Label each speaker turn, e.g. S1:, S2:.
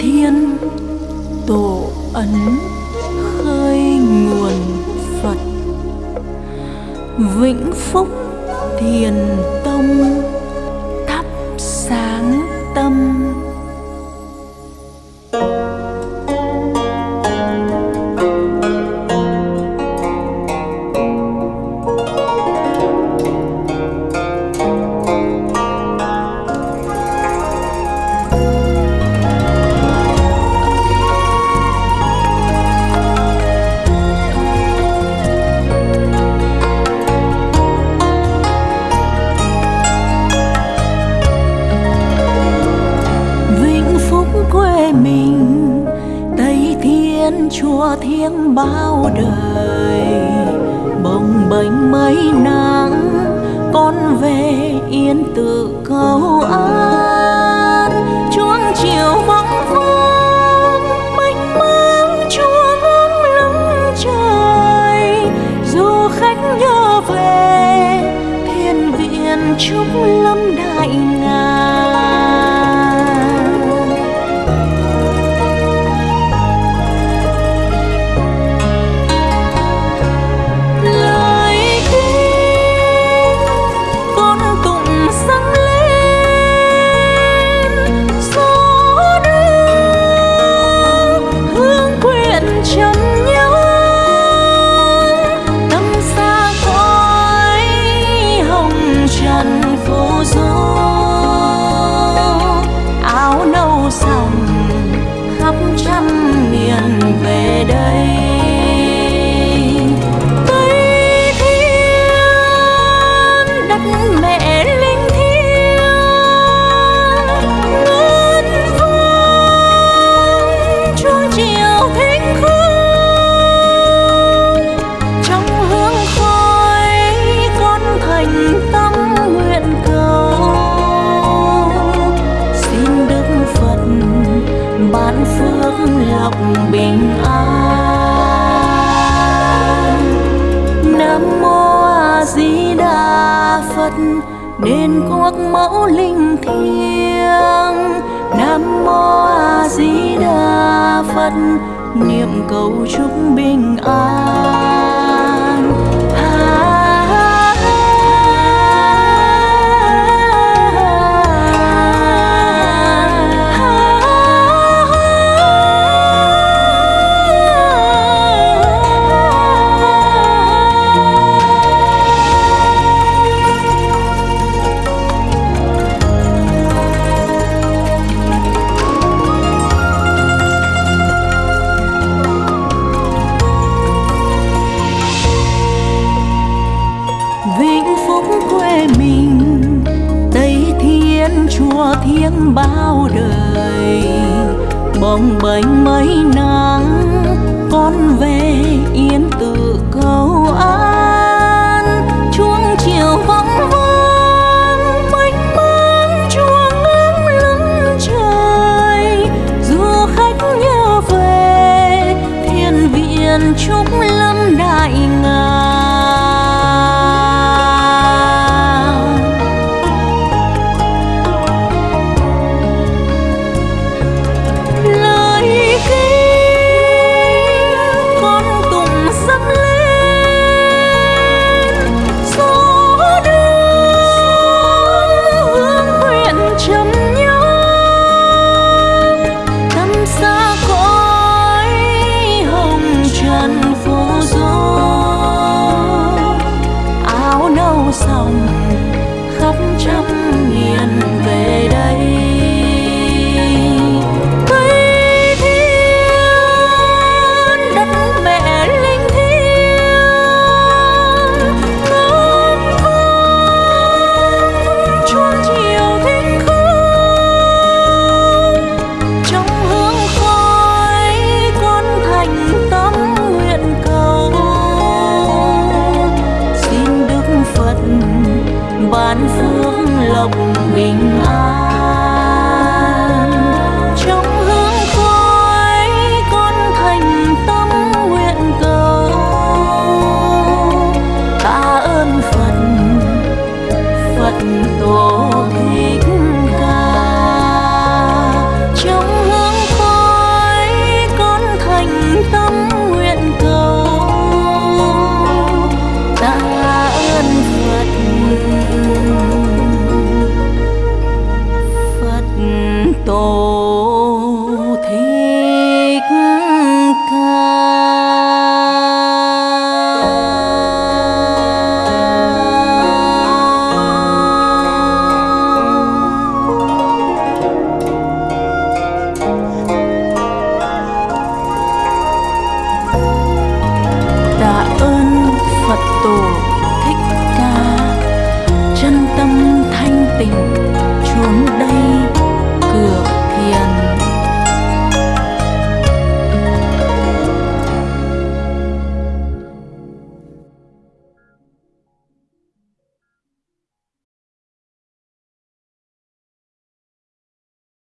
S1: thiên tổ ấn khơi nguồn phật. Vĩnh phúc thiền tông thắp sáng tâm. Chùa thiêng bao đời, bồng bềnh mấy nắng, con về yên tự cầu an. Chuông chiều vắng vang mênh mang chùa ngắm lưng trời. Du khách nhớ về, thiên viện trúc lâm lòng bình an. Nam mô a di đà phật đền quốc mẫu linh thiêng. Nam mô a di đà phật, niệm cầu chúc bình an. Bao đời bồng bềnh mấy năm. Trăm wing